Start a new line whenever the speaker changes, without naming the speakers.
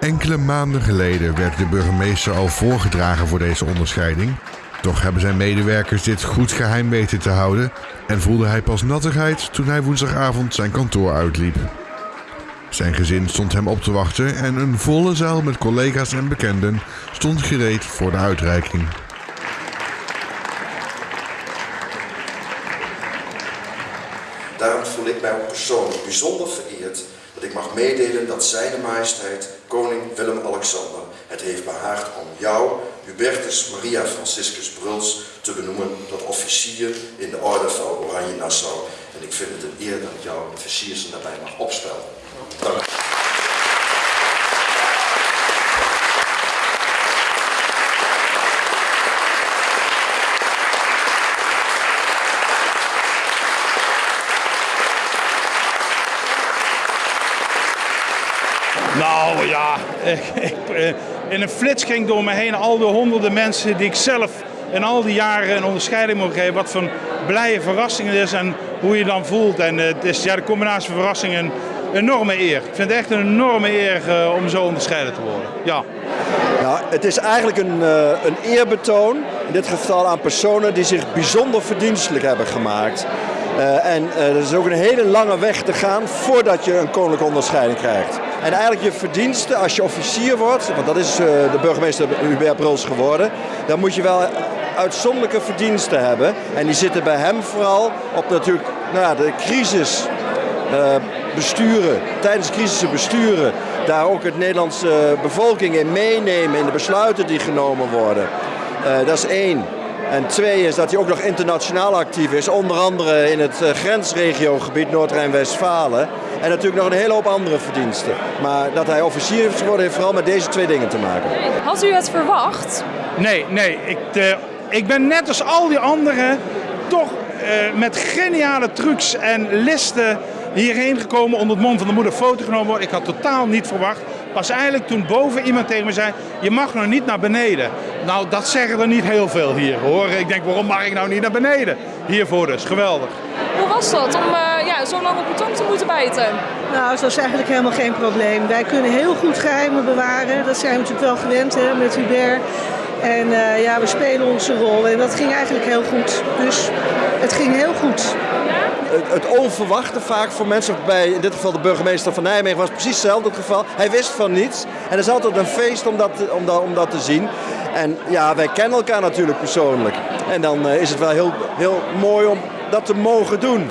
Enkele maanden geleden werd de burgemeester al voorgedragen voor deze onderscheiding. Toch hebben zijn medewerkers dit goed geheim weten te houden en voelde hij pas nattigheid toen hij woensdagavond zijn kantoor uitliep. Zijn gezin stond hem op te wachten en een volle zaal met collega's en bekenden stond gereed voor de uitreiking.
Daarom voel ik mij ook persoonlijk bijzonder vereerd ik mag meedelen dat Zijne Majesteit Koning Willem-Alexander het heeft behaagd om jou, Hubertus Maria Franciscus Bruls, te benoemen tot officier in de Orde van Oranje Nassau. En ik vind het een eer dat ik jou het daarbij mag opspellen. Dank u.
Nou ja, eh, in een flits ging door me heen al de honderden mensen die ik zelf in al die jaren een onderscheiding mocht geven. Wat voor een blije verrassing het is en hoe je dan voelt. En eh, het is ja, de combinatie van verrassing en enorme eer. Ik vind het echt een enorme eer eh, om zo onderscheiden te worden. Ja.
Nou, het is eigenlijk een, een eerbetoon, in dit geval aan personen die zich bijzonder verdienstelijk hebben gemaakt. Eh, en eh, er is ook een hele lange weg te gaan voordat je een koninklijke onderscheiding krijgt. En eigenlijk je verdiensten als je officier wordt, want dat is eh, de burgemeester Hubert Bruls geworden, dan moet je wel uitzonderlijke verdiensten hebben. En die zitten bij hem vooral op natuurlijk nou de crisis besturen, tijdens de crisissen besturen, daar ook het Nederlandse bevolking in meenemen in de besluiten die genomen worden. Dat is één. En twee is dat hij ook nog internationaal actief is, onder andere in het eh, grensregiogebied Noord-Rijn-Westfalen. En natuurlijk nog een hele hoop andere verdiensten. Maar dat hij officier is geworden heeft vooral met deze twee dingen te maken.
Had u het verwacht?
Nee, nee. Ik, eh, ik ben net als al die anderen toch eh, met geniale trucs en listen hierheen gekomen. Onder het mond van de moeder foto genomen worden. Ik had totaal niet verwacht. Pas eigenlijk toen boven iemand tegen me zei, je mag nog niet naar beneden. Nou, dat zeggen er niet heel veel hier hoor. Ik denk, waarom mag ik nou niet naar beneden? Hiervoor dus, geweldig.
Hoe was dat om eh, ja, zo lang op uw tong te moeten bijten?
Nou, dat is eigenlijk helemaal geen probleem. Wij kunnen heel goed geheimen bewaren. Dat zijn we natuurlijk wel gewend hè, met Hubert. En eh, ja, we spelen onze rol. En dat ging eigenlijk heel goed. Dus het ging heel goed.
Het, het onverwachte vaak voor mensen, bij in dit geval de burgemeester van Nijmegen was precies hetzelfde het geval. Hij wist van niets. En het is altijd een feest om dat, om dat, om dat te zien. En ja, wij kennen elkaar natuurlijk persoonlijk. En dan eh, is het wel heel, heel mooi om dat te mogen doen.